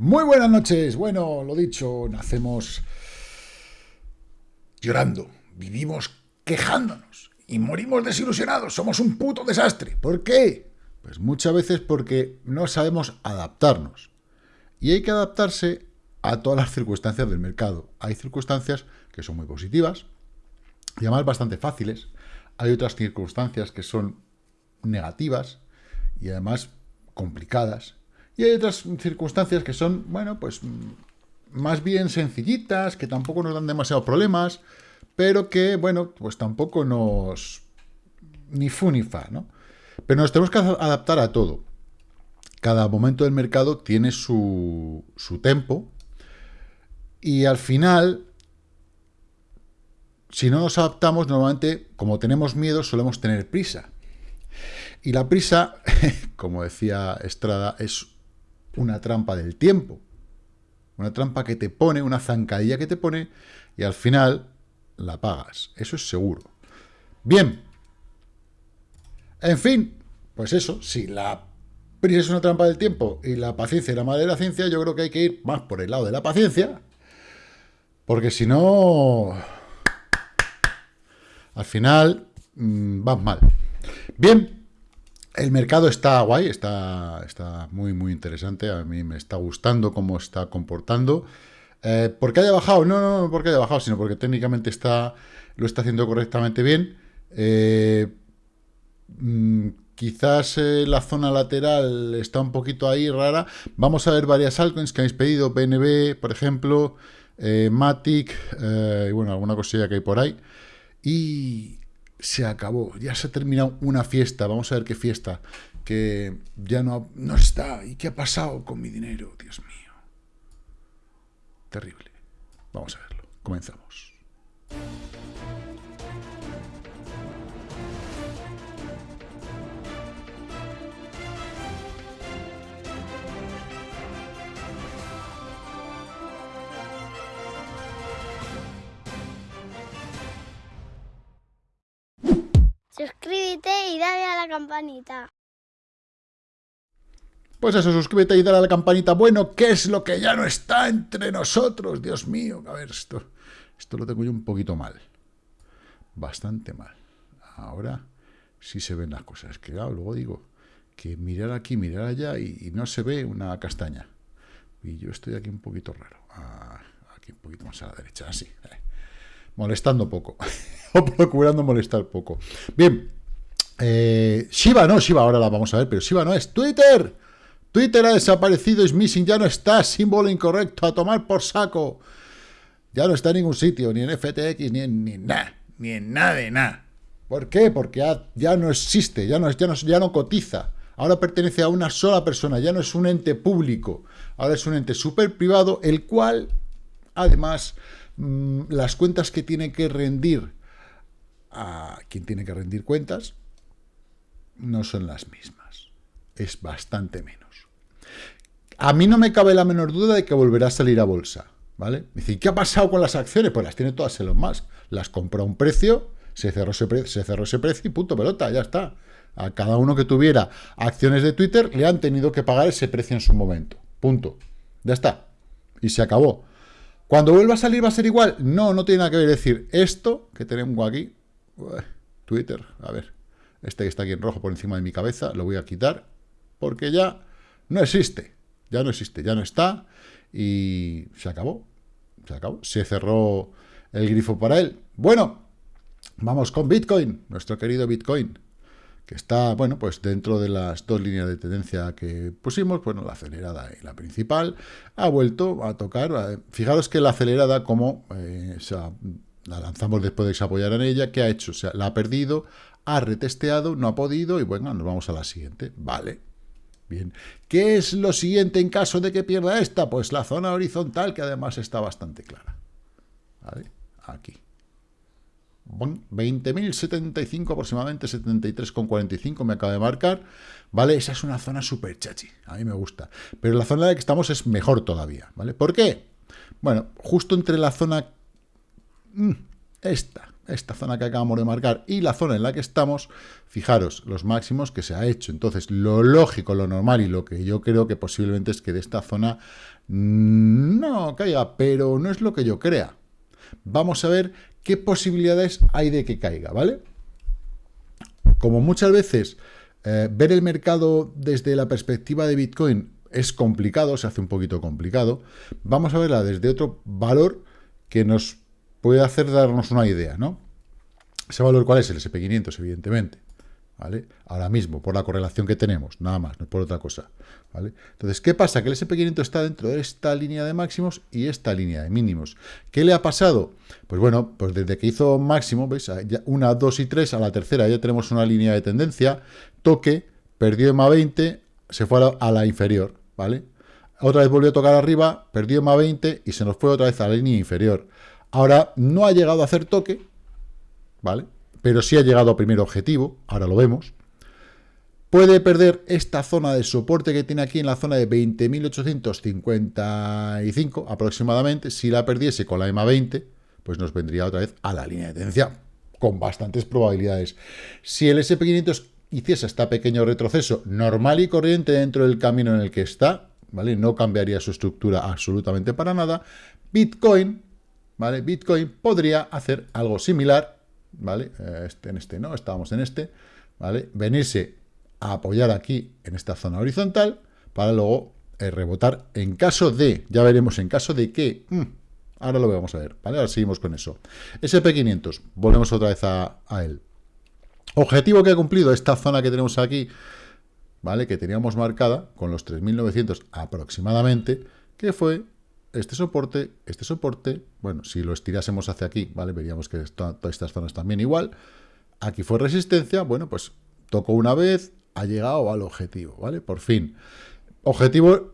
Muy buenas noches. Bueno, lo dicho, nacemos llorando, vivimos quejándonos y morimos desilusionados. Somos un puto desastre. ¿Por qué? Pues muchas veces porque no sabemos adaptarnos. Y hay que adaptarse a todas las circunstancias del mercado. Hay circunstancias que son muy positivas y además bastante fáciles. Hay otras circunstancias que son negativas y además complicadas y hay otras circunstancias que son, bueno, pues más bien sencillitas, que tampoco nos dan demasiados problemas, pero que, bueno, pues tampoco nos... ni fu ni fa, ¿no? Pero nos tenemos que adaptar a todo. Cada momento del mercado tiene su, su tempo y al final, si no nos adaptamos, normalmente, como tenemos miedo, solemos tener prisa. Y la prisa, como decía Estrada, es una trampa del tiempo. Una trampa que te pone, una zancadilla que te pone, y al final la pagas. Eso es seguro. Bien. En fin, pues eso, si la prisa es una trampa del tiempo y la paciencia es la madre de la ciencia, yo creo que hay que ir más por el lado de la paciencia, porque si no, al final mmm, vas mal. Bien, el mercado está guay, está, está muy, muy interesante. A mí me está gustando cómo está comportando. Eh, ¿Por qué haya bajado? No, no, no porque haya bajado, sino porque técnicamente está, lo está haciendo correctamente bien. Eh, mm, quizás eh, la zona lateral está un poquito ahí rara. Vamos a ver varias altcoins que habéis pedido. BNB, por ejemplo, Matic, y bueno, alguna cosilla que hay por ahí. Y, se acabó, ya se ha terminado una fiesta, vamos a ver qué fiesta, que ya no, no está, ¿y qué ha pasado con mi dinero? Dios mío. Terrible. Vamos a verlo, comenzamos. Suscríbete y dale a la campanita. Pues eso, suscríbete y dale a la campanita. Bueno, ¿qué es lo que ya no está entre nosotros? Dios mío, a ver, esto, esto lo tengo yo un poquito mal. Bastante mal. Ahora sí se ven las cosas. Que claro, luego digo que mirar aquí, mirar allá y, no se ve una castaña. Y yo estoy aquí un poquito raro. Ah, aquí un poquito más a la derecha, así. Molestando poco. o procurando molestar poco. Bien, eh, Shiba no, Shiba ahora la vamos a ver, pero Shiba no es Twitter. Twitter ha desaparecido, es missing, ya no está, símbolo incorrecto, a tomar por saco. Ya no está en ningún sitio, ni en FTX, ni en ni nada, ni en nada de nada. ¿Por qué? Porque ya, no existe, ya no, ya, no, ya no cotiza. Ahora pertenece a una sola persona, ya no es un ente público. Ahora es un ente súper privado, el cual, además, las cuentas que tiene que rendir a quien tiene que rendir cuentas, no son las mismas. Es bastante menos. A mí no me cabe la menor duda de que volverá a salir a bolsa. ¿Vale? Me ¿qué ha pasado con las acciones? Pues las tiene todas Elon Musk. Las compró a un precio, se cerró ese, se cerró ese precio y punto, pelota, ya está. A cada uno que tuviera acciones de Twitter le han tenido que pagar ese precio en su momento. Punto. Ya está. Y se acabó. Cuando vuelva a salir va a ser igual. No, no tiene nada que ver. decir, esto que tenemos aquí Twitter, a ver, este que está aquí en rojo por encima de mi cabeza, lo voy a quitar, porque ya no existe, ya no existe, ya no está, y se acabó, se acabó, se cerró el grifo para él. Bueno, vamos con Bitcoin, nuestro querido Bitcoin, que está, bueno, pues dentro de las dos líneas de tendencia que pusimos, bueno, la acelerada y la principal, ha vuelto a tocar, eh, fijaros que la acelerada como eh, la lanzamos después de que se ella. ¿Qué ha hecho? O sea, la ha perdido, ha retesteado, no ha podido y bueno, nos vamos a la siguiente. Vale. Bien. ¿Qué es lo siguiente en caso de que pierda esta? Pues la zona horizontal, que además está bastante clara. ¿Vale? Aquí. 20.075 aproximadamente, 73,45 me acaba de marcar. ¿Vale? Esa es una zona súper chachi. A mí me gusta. Pero la zona en la que estamos es mejor todavía. ¿Vale? ¿Por qué? Bueno, justo entre la zona Mm, esta, esta zona que acabamos de marcar y la zona en la que estamos, fijaros los máximos que se ha hecho. Entonces, lo lógico, lo normal y lo que yo creo que posiblemente es que de esta zona no caiga, pero no es lo que yo crea. Vamos a ver qué posibilidades hay de que caiga, ¿vale? Como muchas veces eh, ver el mercado desde la perspectiva de Bitcoin es complicado, se hace un poquito complicado, vamos a verla desde otro valor que nos puede hacer darnos una idea, ¿no? Ese valor, ¿cuál es? El SP500, evidentemente. ¿Vale? Ahora mismo, por la correlación que tenemos, nada más, no por otra cosa. ¿vale? Entonces, ¿qué pasa? Que el SP500 está dentro de esta línea de máximos y esta línea de mínimos. ¿Qué le ha pasado? Pues bueno, pues desde que hizo máximo, ¿veis? Una, dos y tres, a la tercera ya tenemos una línea de tendencia, toque, perdió EMA 20, se fue a la, a la inferior, ¿vale? Otra vez volvió a tocar arriba, perdió EMA 20 y se nos fue otra vez a la línea inferior. Ahora, no ha llegado a hacer toque, ¿vale? Pero sí ha llegado a primer objetivo, ahora lo vemos. Puede perder esta zona de soporte que tiene aquí en la zona de 20.855 aproximadamente. Si la perdiese con la EMA 20, pues nos vendría otra vez a la línea de tendencia con bastantes probabilidades. Si el SP500 hiciese este pequeño retroceso normal y corriente dentro del camino en el que está, ¿vale? No cambiaría su estructura absolutamente para nada. Bitcoin ¿vale? Bitcoin podría hacer algo similar, ¿vale? Eh, este, en este no, estábamos en este, ¿vale? Venirse a apoyar aquí en esta zona horizontal para luego eh, rebotar en caso de, ya veremos en caso de que, mm, ahora lo vamos a ver, ¿vale? Ahora seguimos con eso. SP500, volvemos otra vez a, a él. Objetivo que ha cumplido esta zona que tenemos aquí, ¿vale? Que teníamos marcada con los 3.900 aproximadamente, que fue este soporte, este soporte, bueno, si lo estirásemos hacia aquí, ¿vale? Veríamos que todas estas zonas también igual. Aquí fue resistencia, bueno, pues tocó una vez, ha llegado al objetivo, ¿vale? Por fin. Objetivo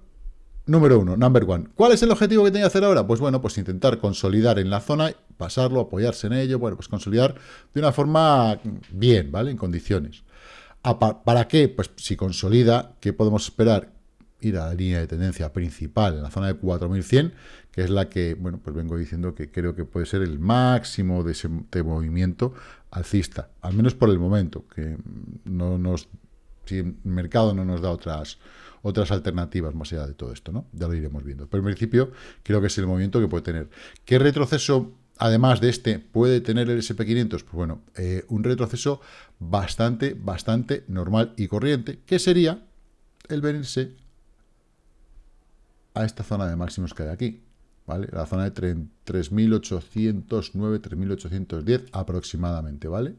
número uno, number one. ¿Cuál es el objetivo que tenía que hacer ahora? Pues bueno, pues intentar consolidar en la zona, pasarlo, apoyarse en ello, bueno, pues consolidar de una forma bien, ¿vale? En condiciones. ¿Para qué? Pues si consolida, ¿qué podemos esperar? Ir a la línea de tendencia principal en la zona de 4100, que es la que, bueno, pues vengo diciendo que creo que puede ser el máximo de ese movimiento alcista, al menos por el momento, que no nos, si el mercado no nos da otras otras alternativas más allá de todo esto, ¿no? Ya lo iremos viendo. Pero en principio creo que es el movimiento que puede tener. ¿Qué retroceso, además de este, puede tener el SP500? Pues bueno, eh, un retroceso bastante, bastante normal y corriente, que sería el venirse a esta zona de máximos que hay aquí, ¿vale? La zona de 3.809, 3.810 aproximadamente, ¿vale?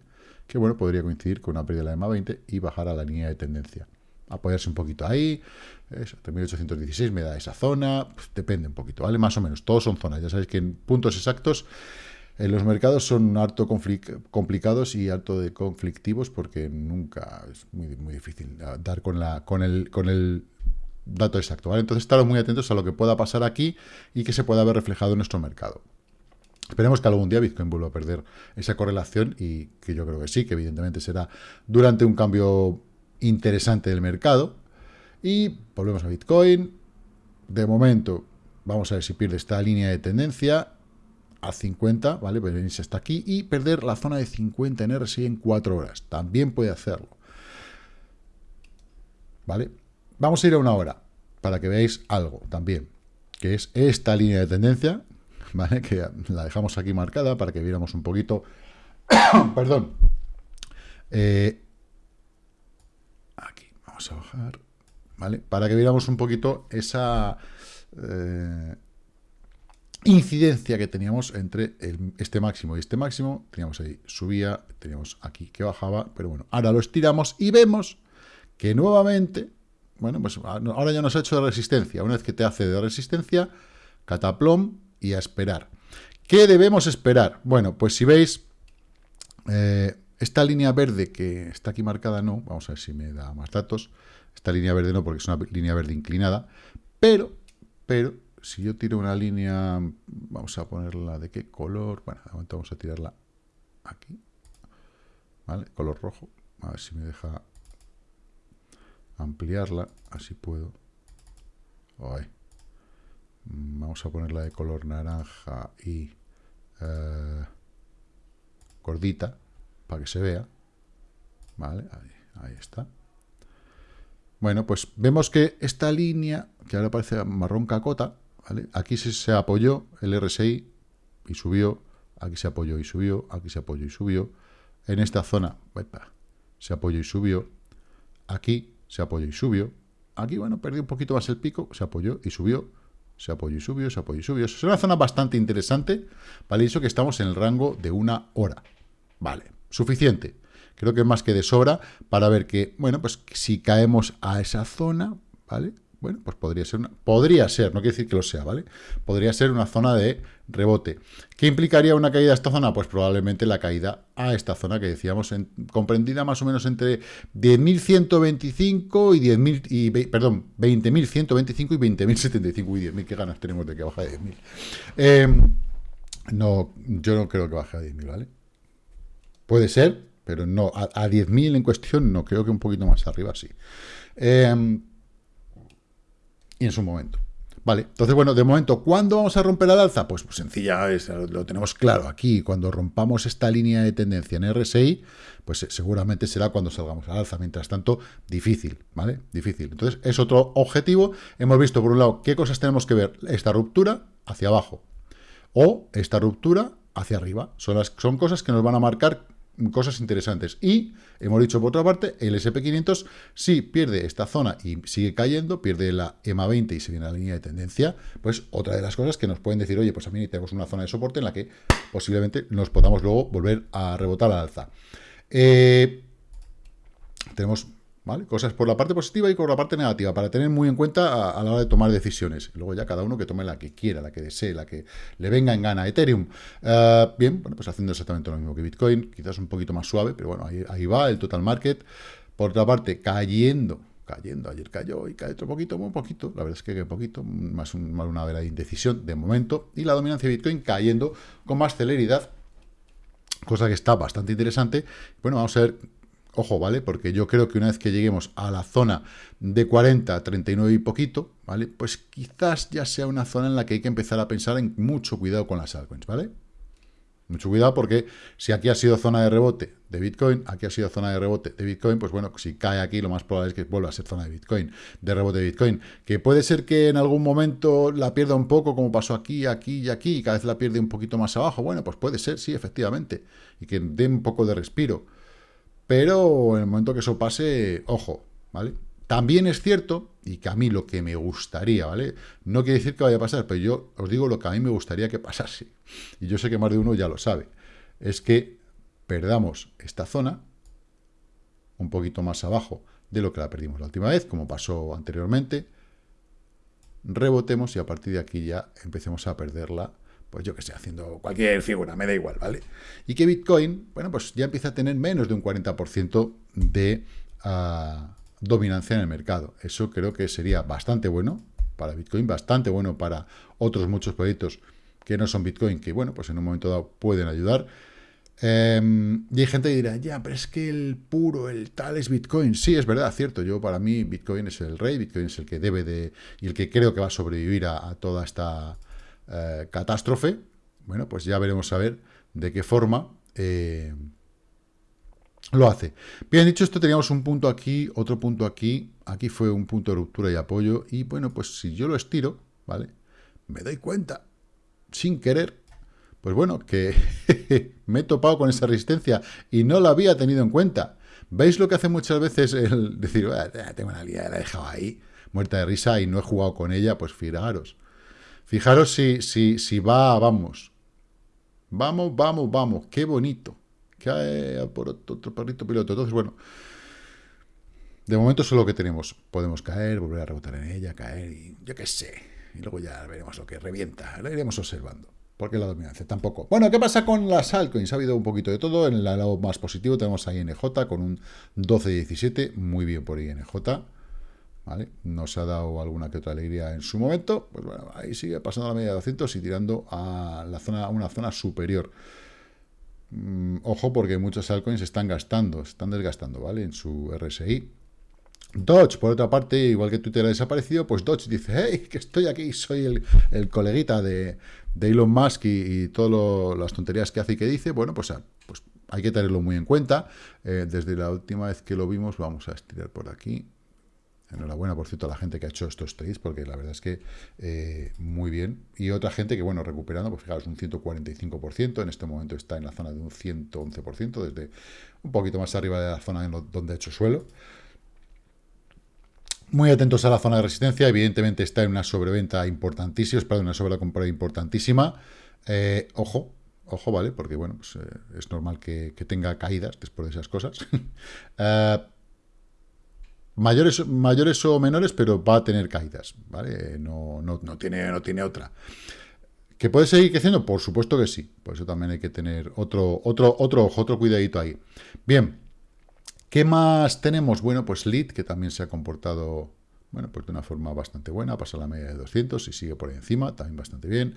Que, bueno, podría coincidir con una pérdida de la EMA 20 y bajar a la línea de tendencia. Apoyarse un poquito ahí, 3.816 me da esa zona, pues, depende un poquito, ¿vale? Más o menos, todos son zonas. Ya sabéis que en puntos exactos en los mercados son harto complicados y harto de conflictivos porque nunca es muy, muy difícil dar con, la, con, el, con el dato exacto, ¿vale? Entonces, estar muy atentos a lo que pueda pasar aquí y que se pueda ver reflejado en nuestro mercado. Esperemos que algún día Bitcoin vuelva a perder esa correlación y que yo creo que sí, que evidentemente será durante un cambio interesante del mercado. Y volvemos a Bitcoin. De momento, vamos a ver si pierde esta línea de tendencia a 50, ¿vale? Pues venirse hasta aquí y perder la zona de 50 en RSI en 4 horas. También puede hacerlo. ¿Vale? Vamos a ir a una hora, para que veáis algo también, que es esta línea de tendencia, ¿vale? Que la dejamos aquí marcada para que viéramos un poquito... Perdón. Eh, aquí, vamos a bajar, ¿vale? Para que viéramos un poquito esa... Eh, incidencia que teníamos entre este máximo y este máximo, teníamos ahí subía, teníamos aquí que bajaba, pero bueno, ahora lo estiramos y vemos que nuevamente bueno, pues ah, ahora ya nos ha hecho de resistencia. Una vez que te hace de resistencia, cataplom y a esperar. ¿Qué debemos esperar? Bueno, pues si veis, eh, esta línea verde que está aquí marcada no, vamos a ver si me da más datos. Esta línea verde no, porque es una línea verde inclinada. Pero, pero, si yo tiro una línea, vamos a ponerla de qué color. Bueno, de momento vamos a tirarla aquí. ¿Vale? Color rojo. A ver si me deja ampliarla, así puedo. Vamos a ponerla de color naranja y eh, gordita, para que se vea. ¿Vale? Ahí, está. Bueno, pues vemos que esta línea, que ahora parece marrón cacota. Aquí se, se apoyó el RSI y subió, aquí se apoyó y subió, aquí se apoyó y subió. En esta zona, se apoyó y subió. Aquí se apoyó y subió. Aquí, bueno, perdió un poquito más el pico, se apoyó y subió. Se apoyó y subió, se apoyó y subió. Es una zona bastante interesante, ¿vale? Eso que estamos en el rango de una hora. Vale, suficiente. Creo que es más que de sobra para ver que, bueno, pues si caemos a esa zona, ¿vale? Bueno, pues podría ser, una, podría ser, no quiere decir que lo sea, ¿vale? Podría ser una zona de rebote. ¿Qué implicaría una caída a esta zona? Pues probablemente la caída a esta zona que decíamos, en, comprendida más o menos entre 10.125 y 10.000, y, perdón, 20.125 y 20.075 y 10.000, qué ganas tenemos de que baje a 10.000. Em, no, yo no creo que baje a 10.000, ¿vale? Puede ser, pero no, a, a 10.000 en cuestión no, creo que un poquito más arriba sí. Eh, y en su momento. Vale, entonces, bueno, de momento, ¿cuándo vamos a romper al alza? Pues, pues sencilla, lo tenemos claro aquí. Cuando rompamos esta línea de tendencia en RSI, pues eh, seguramente será cuando salgamos al alza. Mientras tanto, difícil, ¿vale? Difícil. Entonces, es otro objetivo. Hemos visto, por un lado, qué cosas tenemos que ver. Esta ruptura hacia abajo o esta ruptura hacia arriba. Son, las, son cosas que nos van a marcar cosas interesantes. Y, hemos dicho por otra parte, el SP500 si pierde esta zona y sigue cayendo, pierde la EMA 20 y se viene a la línea de tendencia, pues otra de las cosas que nos pueden decir, oye, pues mí tenemos una zona de soporte en la que posiblemente nos podamos luego volver a rebotar al alza. Eh, tenemos Cosas por la parte positiva y por la parte negativa, para tener muy en cuenta a, la hora de tomar decisiones. Luego ya cada uno que tome la que quiera, la que desee, la que le venga en gana. Ethereum, eh, bien, bueno, pues haciendo exactamente lo mismo que Bitcoin, quizás un poquito más suave, pero bueno, ahí, va el total market. Por otra parte, cayendo, cayendo, ayer cayó y cae otro poquito, muy poquito, la verdad es que un poquito, más, una vera de indecisión de momento, y la dominancia de Bitcoin cayendo con más celeridad, cosa que está bastante interesante. Bueno, vamos a ver Ojo, ¿vale? Porque yo creo que una vez que lleguemos a la zona de 40, 39 y poquito, ¿vale? Pues quizás ya sea una zona en la que hay que empezar a pensar en mucho cuidado con las altcoins, ¿vale? Mucho cuidado porque si aquí ha sido zona de rebote de Bitcoin, aquí ha sido zona de rebote de Bitcoin, pues bueno, si cae aquí lo más probable es que vuelva a ser zona de Bitcoin, de rebote de Bitcoin. Que puede ser que en algún momento la pierda un poco, como pasó aquí, aquí y aquí, y cada vez la pierde un poquito más abajo. Bueno, pues puede ser, sí, efectivamente. Y que dé un poco de respiro. Pero en el momento que eso pase, ojo, ¿vale? También es cierto, y que a mí lo que me gustaría, ¿vale? No quiere decir que vaya a pasar, pero yo os digo lo que a mí me gustaría que pasase. Y yo sé que más de uno ya lo sabe. Es que perdamos esta zona un poquito más abajo de lo que la perdimos la última vez, como pasó anteriormente. Rebotemos y a partir de aquí ya empecemos a perderla pues yo que sé, haciendo cualquier figura, me da igual, ¿vale? Y que Bitcoin, bueno, pues ya empieza a tener menos de un 40% de ah, dominancia en el mercado. Eso creo que sería bastante bueno para Bitcoin, bastante bueno para otros muchos proyectos que no son Bitcoin, que bueno, pues en un momento dado pueden ayudar. Em, y hay gente que dirá, ya, pero es que el puro, el tal es Bitcoin. Sí, es verdad, cierto. Yo, para mí, Bitcoin es el rey, Bitcoin es el que debe de, y el que creo que va a sobrevivir a toda esta eh, catástrofe, bueno, pues ya veremos a ver de qué forma eh, lo hace. Bien dicho esto, teníamos un punto aquí, otro punto aquí, aquí fue un punto de ruptura y apoyo, y bueno, pues si yo lo estiro, ¿vale? Me doy cuenta, sin querer, pues bueno, que me he topado con esa resistencia y no la había tenido en cuenta. ¿Veis lo que hace muchas veces el decir, tengo una línea, la he dejado ahí, muerta de risa y no he jugado con ella? Pues fijaros, Fijaros si, si, si va, vamos. Vamos, vamos, vamos. Qué bonito. Cae por otro perrito piloto. Entonces, bueno. De momento eso es lo que tenemos. Podemos caer, volver a rebotar en ella, caer y yo qué sé. Y luego ya veremos lo que revienta. Lo iremos observando. Porque la dominancia tampoco. Bueno, ¿qué pasa con las altcoins? Ha habido un poquito de todo. En el lado más positivo tenemos a INJ con un 12-17. Muy bien por INJ. Nos ha dado alguna que otra alegría en su momento, pues bueno, ahí sigue pasando la media de 200 y tirando a la zona, una zona superior. Mm, ojo porque muchos altcoins están gastando, están desgastando, ¿vale? En su RSI. Dodge, por otra parte, igual que Twitter ha desaparecido, pues Dodge dice, hey, que estoy aquí, soy el, coleguita de, Elon Musk y, todas las tonterías que hace y que dice, bueno, pues, pues hay que tenerlo muy en cuenta. Eh, desde la última vez que lo vimos, vamos a estirar por aquí. Enhorabuena, por cierto, a la gente que ha hecho estos trades, porque la verdad es que eh, muy bien. Y otra gente que, bueno, recuperando, pues fijaros, un 145%, en este momento está en la zona de un 111%, desde un poquito más arriba de la zona donde ha hecho suelo. Muy atentos a la zona de resistencia, evidentemente está en una sobreventa importantísima, perdón, una sobrecompra importantísima. Eh, ojo, ojo, ¿vale? Porque, bueno, pues, eh, es normal que, tenga caídas después de esas cosas. Mayores, mayores o menores, pero va a tener caídas, ¿vale? No, no, no, tiene, no tiene otra. ¿Que puede seguir creciendo? Por supuesto que sí. Por eso también hay que tener otro, otro, otro otro cuidadito ahí. Bien. ¿Qué más tenemos? Bueno, pues Lead, que también se ha comportado, bueno, pues de una forma bastante buena. Pasa la media de 200 y sigue por encima, también bastante bien.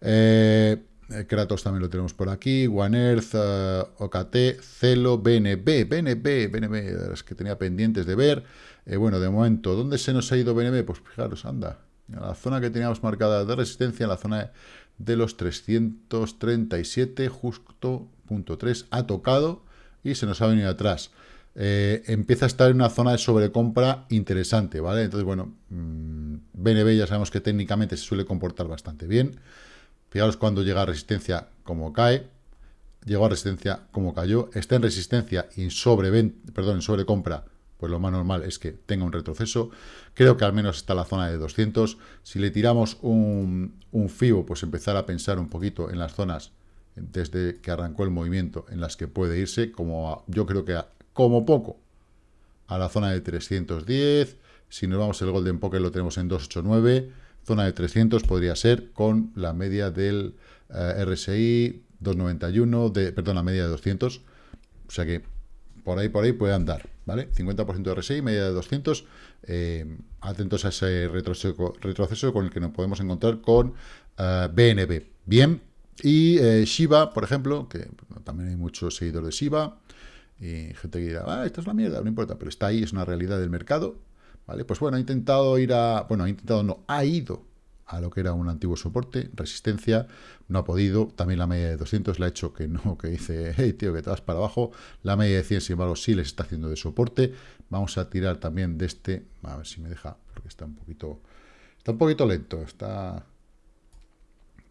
Eh, Kratos también lo tenemos por aquí, One Earth, eh, OKT, Celo, BNB, BNB, BNB, las que tenía pendientes de ver. Eh, bueno, de momento, ¿dónde se nos ha ido BNB? Pues fijaros, anda, la zona que teníamos marcada de resistencia, en la zona de los 337, justo punto 3, ha tocado y se nos ha venido atrás. empieza a estar en una zona de sobrecompra interesante, ¿vale? Entonces, bueno, BNB mm, ya sabemos que técnicamente se suele comportar bastante bien. Fijaros cuando llega a resistencia como cae, llegó a resistencia como cayó, está en resistencia y en, sobre, perdón, en sobrecompra, pues lo más normal es que tenga un retroceso. Creo que al menos está la zona de 200. Si le tiramos un, un FIBO, pues empezar a pensar un poquito en las zonas desde que arrancó el movimiento en las que puede irse, como yo creo que como poco a la zona de 310. Si nos vamos el Golden Poker lo tenemos en 289 Zona de 300 podría ser con la media del eh, RSI 291, de, perdón, la media de 200. O sea que por ahí, por ahí puede andar, ¿vale? 50% de RSI, media de 200. Eh, atentos a ese retroceso, retroceso, con el que nos podemos encontrar con BNB. Eh, Bien. Y Shiba, por ejemplo, que también hay muchos seguidores de Shiba. Y gente que dirá, ah, esto es la mierda, no importa, pero está ahí, es una realidad del mercado. ¿Vale? Pues bueno, ha intentado ir a... Bueno, ha intentado, no, ha ido a lo que era un antiguo soporte, resistencia, no ha podido, también la media de 200 le ha hecho que no, que dice, hey tío, que te vas para abajo, la media de 100 sin embargo sí les está haciendo de soporte, vamos a tirar también de este, a ver si me deja, porque está un poquito, está un poquito lento, está,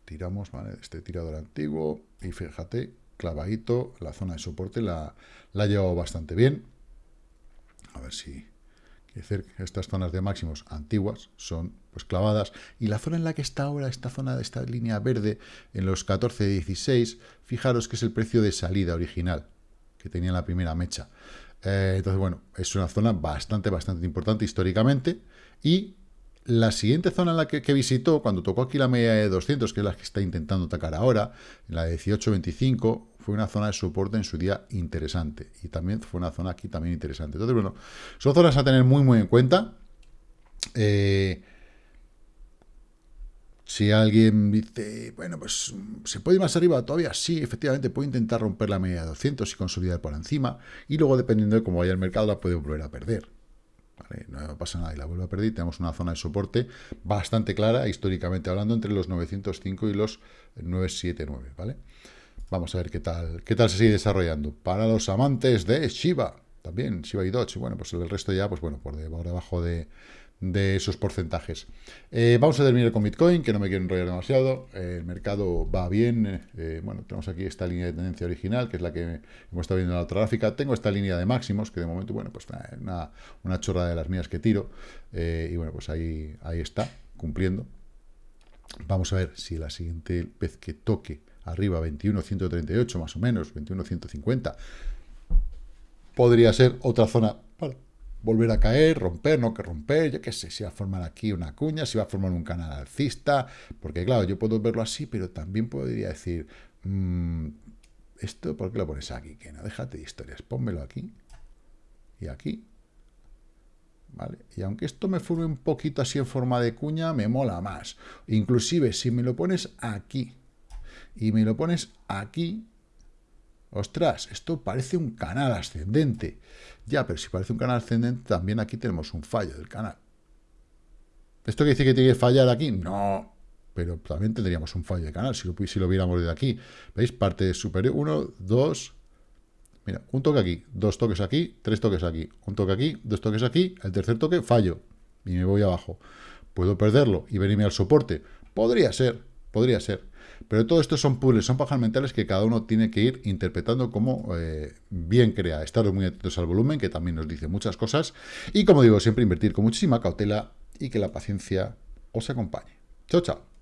tiramos, ¿vale? este tirador antiguo, y fíjate, clavadito, la zona de soporte la, la ha llevado bastante bien, a ver si estas zonas de máximos antiguas son pues clavadas. Y la zona en la que está ahora esta zona de esta línea verde en los 14 16 fijaros que es el precio de salida original que tenía la primera mecha. Eh, entonces bueno es una zona bastante bastante importante históricamente. Y la siguiente zona en la que, visitó, cuando tocó aquí la media de 200, que es la que está intentando atacar ahora, la de 18.25, fue una zona de soporte en su día interesante. Y también fue una zona aquí también interesante. Entonces, bueno, son zonas a tener muy, muy en cuenta. Eh, si alguien dice, bueno, pues se puede ir más arriba todavía, sí, efectivamente puede intentar romper la media de 200 y consolidar por encima, y luego dependiendo de cómo vaya el mercado la puede volver a perder no pasa nada y la vuelvo a perder. Tenemos una zona de soporte bastante clara, históricamente hablando, entre los 905 y los 979, ¿vale? Vamos a ver qué tal, qué tal se sigue desarrollando. Para los amantes de Shiba, también Shiba y Dodge, bueno, pues el resto ya, pues bueno, por debajo de, de esos porcentajes. Eh, vamos a terminar con Bitcoin, que no me quiero enrollar demasiado. Eh, el mercado va bien. Eh, bueno, tenemos aquí esta línea de tendencia original, que es la que hemos estado viendo en la otra gráfica. Tengo esta línea de máximos, que de momento, bueno, pues una, una chorra de las mías que tiro. y bueno, pues ahí, ahí está, cumpliendo. Vamos a ver si la siguiente vez que toque arriba 21.138 más o menos, 21.150, podría ser otra zona volver a caer, romper, no que romper, yo qué sé, si va a formar aquí una cuña, si va a formar un canal alcista, porque claro, yo puedo verlo así, pero también podría decir, mm, esto, ¿por qué lo pones aquí? Que no, déjate de historias, pónmelo aquí y aquí, ¿vale? Y aunque esto me forme un poquito así en forma de cuña, me mola más. Inclusive, si me lo pones aquí y me lo pones aquí, ostras, esto parece un canal ascendente. Ya, pero si parece un canal ascendente, también aquí tenemos un fallo del canal. ¿Esto quiere decir que tiene que fallar aquí? No, pero también tendríamos un fallo de canal si lo, si lo viéramos de aquí. ¿Veis? Parte superior, 1, 2, Mira, un toque aquí, dos toques aquí, tres toques aquí, un toque aquí, dos toques aquí, el tercer toque fallo y me voy abajo. ¿Puedo perderlo y venirme al soporte? Podría ser, podría ser. Pero todo esto son puzzles, son pajas mentales que cada uno tiene que ir interpretando como eh, bien crea. Estar muy atentos al volumen, que también nos dice muchas cosas. Y como digo, siempre invertir con muchísima cautela y que la paciencia os acompañe. Chao, chao.